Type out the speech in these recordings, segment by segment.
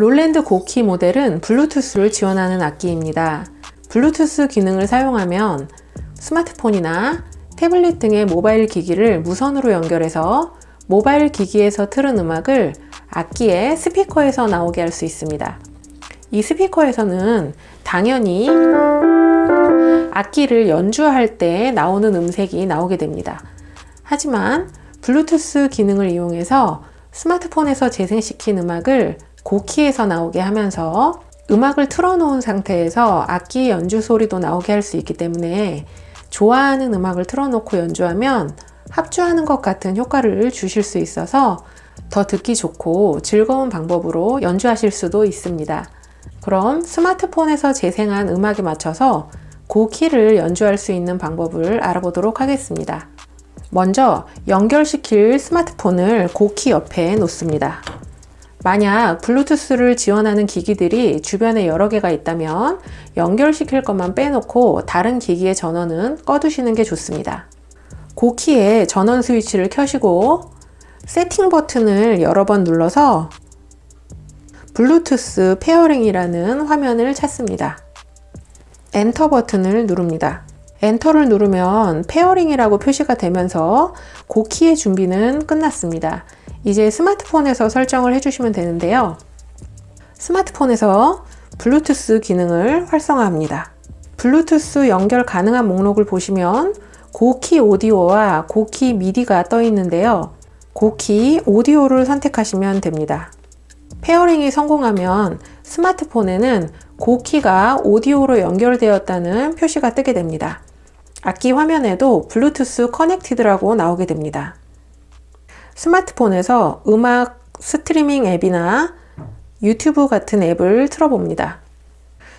롤랜드 고키 모델은 블루투스를 지원하는 악기입니다. 블루투스 기능을 사용하면 스마트폰이나 태블릿 등의 모바일 기기를 무선으로 연결해서 모바일 기기에서 틀은 음악을 악기의 스피커에서 나오게 할 수 있습니다. 이 스피커에서는 당연히 악기를 연주할 때 나오는 음색이 나오게 됩니다. 하지만 블루투스 기능을 이용해서 스마트폰에서 재생시킨 음악을 고키에서 나오게 하면서 음악을 틀어놓은 상태에서 악기 연주 소리도 나오게 할 수 있기 때문에 좋아하는 음악을 틀어놓고 연주하면 합주하는 것 같은 효과를 주실 수 있어서 더 듣기 좋고 즐거운 방법으로 연주하실 수도 있습니다. 그럼 스마트폰에서 재생한 음악에 맞춰서 고키를 연주할 수 있는 방법을 알아보도록 하겠습니다. 먼저 연결시킬 스마트폰을 고키 옆에 놓습니다. 만약 블루투스를 지원하는 기기들이 주변에 여러 개가 있다면 연결시킬 것만 빼놓고 다른 기기의 전원은 꺼두시는 게 좋습니다. 고키에 전원 스위치를 켜시고 세팅 버튼을 여러 번 눌러서 Bluetooth pairing이라는 화면을 찾습니다. 엔터 버튼을 누릅니다. 엔터를 누르면 pairing이라고 표시가 되면서 고키의 준비는 끝났습니다. 이제 스마트폰에서 설정을 해주시면 되는데요. 스마트폰에서 블루투스 기능을 활성화합니다. 블루투스 연결 가능한 목록을 보시면 고키 오디오와 고키 MIDI가 떠 있는데요. 고키 오디오를 선택하시면 됩니다. pairing이 성공하면 스마트폰에는 고키가 오디오로 연결되었다는 표시가 뜨게 됩니다. 악기 화면에도 Bluetooth connected라고 나오게 됩니다. 스마트폰에서 음악 스트리밍 앱이나 유튜브 같은 앱을 틀어봅니다.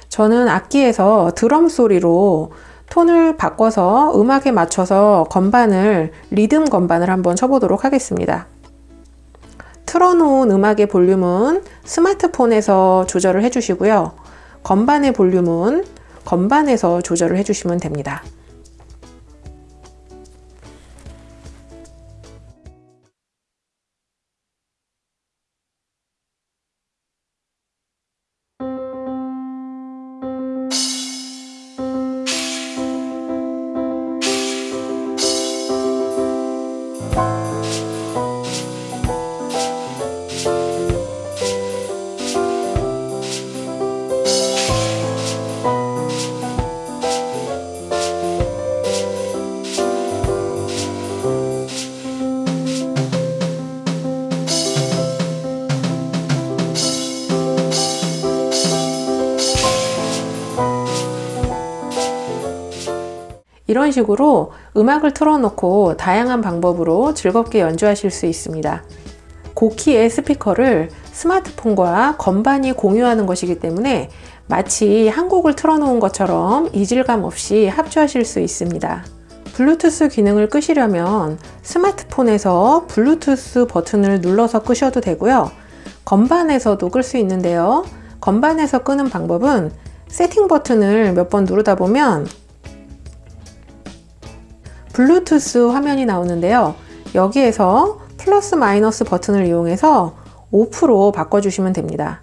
저는 악기에서 드럼 소리로 톤을 바꿔서 음악에 맞춰서 건반을 리듬 건반을 한번 쳐보도록 하겠습니다. 틀어놓은 음악의 볼륨은 스마트폰에서 조절을 해주시고요. 건반의 볼륨은 건반에서 조절을 해주시면 됩니다. 이런 식으로 음악을 틀어놓고 다양한 방법으로 즐겁게 연주하실 수 있습니다. 고키의 스피커를 스마트폰과 건반이 공유하는 것이기 때문에 마치 한 곡을 틀어놓은 것처럼 이질감 없이 합주하실 수 있습니다. 블루투스 기능을 끄시려면 스마트폰에서 블루투스 버튼을 눌러서 끄셔도 되고요. 건반에서도 끌 수 있는데요. 건반에서 끄는 방법은 세팅 버튼을 몇 번 누르다 보면 블루투스 화면이 나오는데요. 여기에서 플러스 마이너스 버튼을 이용해서 오프로 바꿔주시면 됩니다.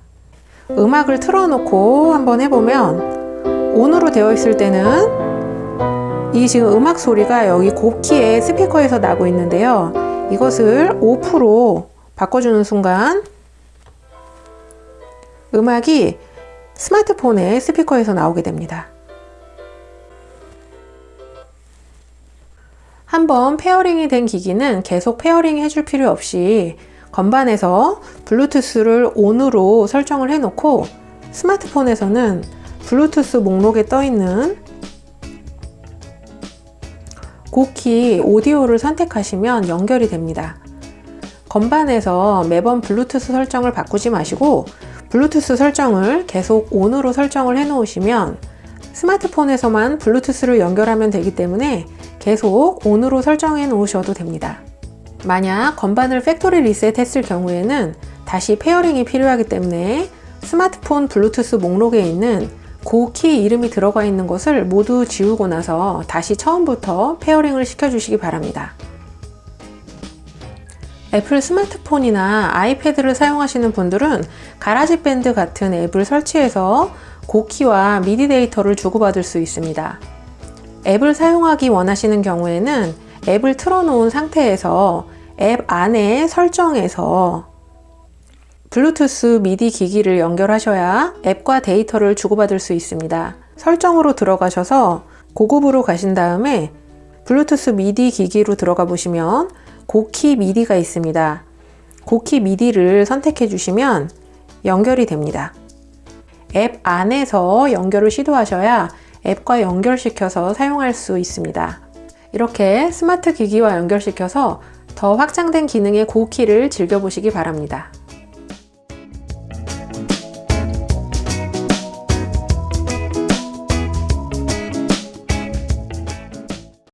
음악을 틀어놓고 한번 해보면 온으로 되어 있을 때는 이 지금 음악 소리가 여기 고키의 스피커에서 나고 있는데요. 이것을 오프로 바꿔주는 순간 음악이 스마트폰의 스피커에서 나오게 됩니다. 한번 pairing이 된 기기는 계속 pairing 해줄 필요 없이 건반에서 블루투스를 ON으로 설정을 해 놓고 스마트폰에서는 블루투스 목록에 떠 있는 GO:KEYS 오디오를 선택하시면 연결이 됩니다. 건반에서 매번 블루투스 설정을 바꾸지 마시고 블루투스 설정을 계속 ON으로 설정을 해 놓으시면 스마트폰에서만 블루투스를 연결하면 되기 때문에 계속 ON으로 설정해 놓으셔도 됩니다. 만약 건반을 factory reset 했을 경우에는 다시 pairing이 필요하기 때문에 스마트폰 블루투스 목록에 있는 GO:KEYS 이름이 들어가 있는 것을 모두 지우고 나서 다시 처음부터 pairing을 시켜주시기 바랍니다. 애플 스마트폰이나 아이패드를 사용하시는 분들은 GarageBand 같은 앱을 설치해서 고키와 미디 데이터를 주고받을 수 있습니다. 앱을 사용하기 원하시는 경우에는 앱을 틀어놓은 상태에서 앱 안에 설정에서 블루투스 미디 기기를 연결하셔야 앱과 데이터를 주고받을 수 있습니다. 설정으로 들어가셔서 고급으로 가신 다음에 블루투스 미디 기기로 들어가 보시면 고키 미디가 있습니다. 고키 미디를 선택해 주시면 연결이 됩니다. 앱 안에서 연결을 시도하셔야 앱과 연결시켜서 사용할 수 있습니다. 이렇게 스마트 기기와 연결시켜서 더 확장된 기능의 고키를 즐겨보시기 바랍니다.